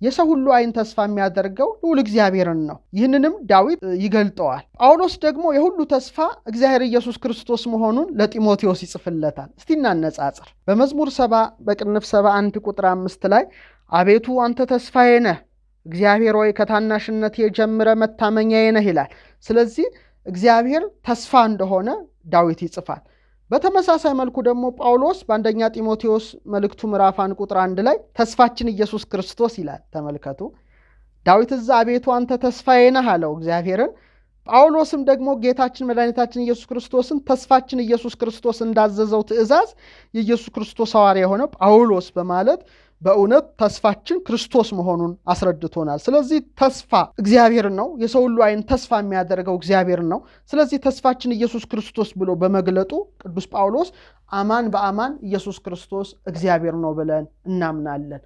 የሰው ሁሉ ዓይን ተስፋ የሚያደርገው ልዑል እግዚአብሔርን ነው። ይህንንም ዳዊት ይገልጠዋል። ጳውሎስ ደግሞ የሁሉ ተስፋ እግዚአብሔር ኢየሱስ ክርስቶስ መሆኑን ለጢሞቴዎስ ይጽፍለታል። እስቲ እናነጻጽር። በመዝሙር ሰባ በቅንፍ ሰባ አንድ ቁጥር አምስት ላይ አቤቱ አንተ ተስፋዬ ነህ፣ እግዚአብሔር ሆይ ከታናሽነት የጀምረ መታመኛዬ ነህ ይላል። ስለዚህ እግዚአብሔር ተስፋ እንደሆነ ዳዊት ይጽፋል። በተመሳሳይ መልኩ ደግሞ ጳውሎስ በአንደኛ ጢሞቴዎስ መልእክቱ ምዕራፍ አንድ ቁጥር አንድ ላይ ተስፋችን ኢየሱስ ክርስቶስ ይላል። ተመልከቱ። ዳዊት እዛ አቤቱ አንተ ተስፋዬ ነህ አለው እግዚአብሔርን። ጳውሎስም ደግሞ ጌታችን መድኃኒታችን ኢየሱስ ክርስቶስን ተስፋችን ኢየሱስ ክርስቶስ እንዳዘዘው ትእዛዝ የኢየሱስ ክርስቶስ ሐዋርያ የሆነ ጳውሎስ በማለት በእውነት ተስፋችን ክርስቶስ መሆኑን አስረድቶናል። ስለዚህ ተስፋ እግዚአብሔር ነው። የሰው ሁሉ ዓይን ተስፋ የሚያደርገው እግዚአብሔር ነው። ስለዚህ ተስፋችን ኢየሱስ ክርስቶስ ብሎ በመግለጡ ቅዱስ ጳውሎስ አማን በአማን ኢየሱስ ክርስቶስ እግዚአብሔር ነው ብለን እናምናለን።